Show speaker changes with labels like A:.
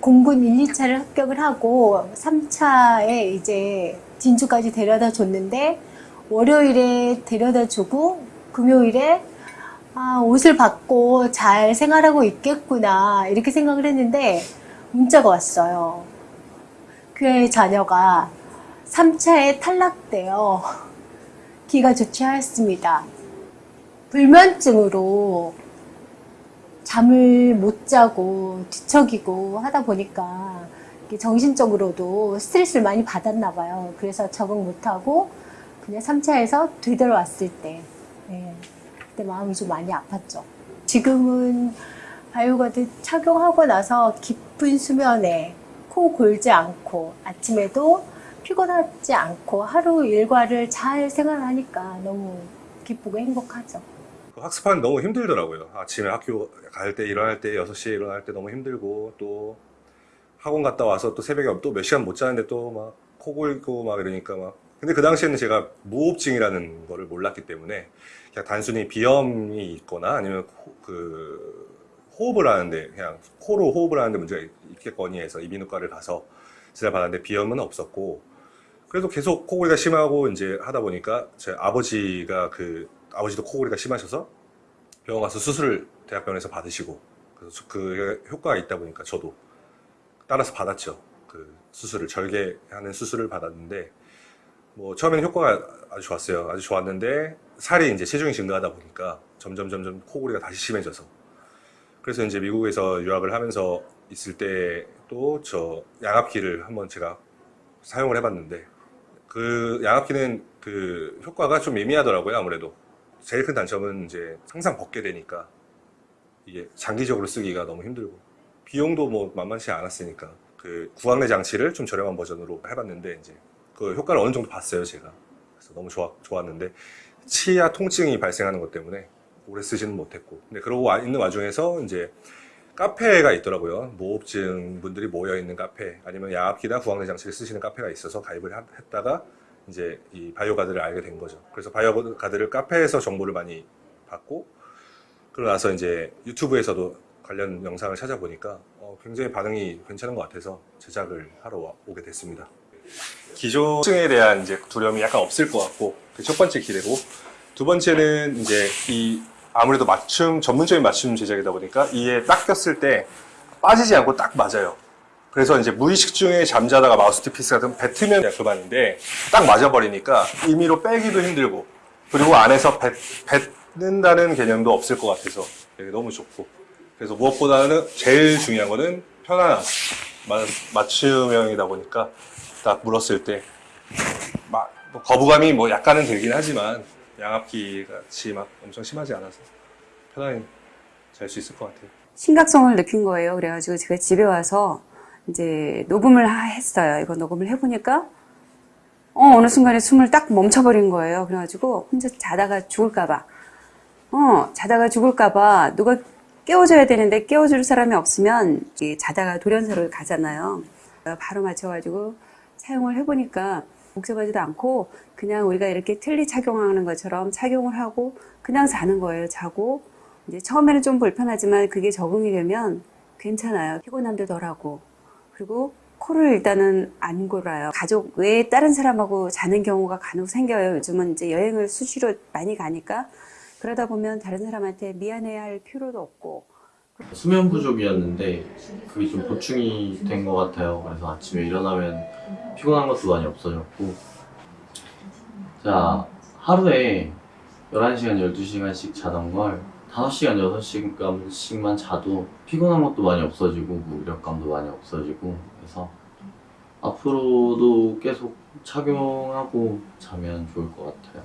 A: 공군 1, 2차를 합격을 하고 3차에 이제 진주까지 데려다 줬는데 월요일에 데려다 주고 금요일에 아, 옷을 받고 잘 생활하고 있겠구나 이렇게 생각을 했는데 문자가 왔어요. 그 자녀가 3차에 탈락되어 기가 좋지 않습니다. 불면증으로 잠을 못 자고 뒤척이고 하다 보니까 정신적으로도 스트레스를 많이 받았나 봐요. 그래서 적응 못하고 그냥 3차에서 되돌아왔을 때 예, 그때 마음이 좀 많이 아팠죠. 지금은 바이오가드 착용하고 나서 깊은 수면에 코 골지 않고 아침에도 피곤하지 않고 하루 일과를 잘 생활하니까 너무 기쁘고 행복하죠.
B: 그 학습하는 너무 힘들더라고요. 아침에 학교 갈 때 일어날 때 6시에 일어날 때 너무 힘들고 또 학원 갔다 와서 또 새벽에 또 몇 시간 못 자는데 또 막 코 골고 막 이러니까 막 근데 그 당시에는 제가 무호흡증이라는 거를 몰랐기 때문에 그냥 단순히 비염이 있거나 아니면 호, 그 호흡을 하는데 그냥 코로 호흡을 하는데 문제가 있겠거니 해서 이비인후과를 가서 진찰 받았는데 비염은 없었고 그래도 계속 코골이가 심하고 이제 하다 보니까 제 아버지가 그 아버지도 코골이가 심하셔서 병원 가서 수술을 대학병원에서 받으시고 그래서 그 효과가 있다 보니까 저도 따라서 받았죠. 그 수술을 절개하는 수술을 받았는데 뭐 처음에는 효과가 아주 좋았어요. 아주 좋았는데 살이 이제 체중이 증가하다 보니까 점점 점점 코골이가 다시 심해져서 그래서 이제 미국에서 유학을 하면서 있을 때 또 저 양압기를 한번 제가 사용을 해봤는데 그 양압기는 그 효과가 좀 미미하더라고요 아무래도 제일 큰 단점은 이제 항상 벗게 되니까 이게 장기적으로 쓰기가 너무 힘들고 비용도 뭐 만만치 않았으니까 그 구강내 장치를 좀 저렴한 버전으로 해봤는데 이제 그 효과를 어느 정도 봤어요 제가. 그래서 너무 좋아, 좋았는데 치아 통증이 발생하는 것 때문에 오래 쓰지는 못했고. 근데 그러고 와- 있는 와중에서 이제 카페가 있더라고요. 무호흡증 분들이 모여 있는 카페 아니면 양압기나 구강내 장치를 쓰시는 카페가 있어서 가입을 하- 했다가 이제 이 바이오 가드를 알게 된 거죠 그래서 바이오 가드를 카페에서 정보를 많이 받고 그러고 나서 이제 유튜브에서도 관련 영상을 찾아보니까 어, 굉장히 반응이 괜찮은 것 같아서 제작을 하러 와- 오게 됐습니다. 기존증에 대한 이제 두려움이 약간 없을 것 같고 그첫 번째 기대고 두 번째는 이제 이 아무래도 맞춤 전문적인 맞춤 제작이다 보니까 이에 딱 꼈을 때 빠지지 않고 딱 맞아요. 그래서 이제 무의식 중에 잠자다가 마우스피스 같은 그냥 그만인데 딱 맞아버리니까 임의로 빼기도 힘들고 그리고 안에서 뱉, 뱉는다는 개념도 없을 것 같아서 되게 너무 좋고 그래서 무엇보다는 제일 중요한 거는 편안함 마- 맞춤형이다 보니까 딱 물었을 때 막, 뭐 거부감이 뭐 약간은 들긴 하지만 양압기 같이 막 엄청 심하지 않아서 편안히 잘 수 있을 것 같아요.
C: 심각성을 느낀 거예요. 그래가지고 제가 집에 와서 이제 녹음을 하- 했어요. 이거 녹음을 해보니까 어, 어느 순간에 숨을 딱 멈춰버린 거예요. 그래가지고 혼자 자다가 죽을까봐 어, 자다가 죽을까봐 누가 깨워줘야 되는데 깨워줄 사람이 없으면 이 자다가 돌연사로 가잖아요. 바로 맞춰가지고 사용을 해보니까 복잡하지도 않고 그냥 우리가 이렇게 틀니 착용하는 것처럼 착용을 하고 그냥 자는 거예요. 자고 이제 처음에는 좀 불편하지만 그게 적응이 되면 괜찮아요. 피곤함도 덜하고 그리고 코를 일단은 안 골아요. 가족 외에 다른 사람하고 자는 경우가 간혹 생겨요. 요즘은 이제 여행을 수시로 많이 가니까 그러다 보면 다른 사람한테 미안해야 할 필요도 없고
D: 수면 부족이었는데 그게 좀 보충이 된 것 같아요. 그래서 아침에 일어나면 피곤한 것도 많이 없어졌고 자 하루에 11시간, 12시간씩 자던 걸 5시간, 6시간씩만 자도 피곤한 것도 많이 없어지고 무력감도 많이 없어지고 그래서 앞으로도 계속 착용하고 자면 좋을 것 같아요.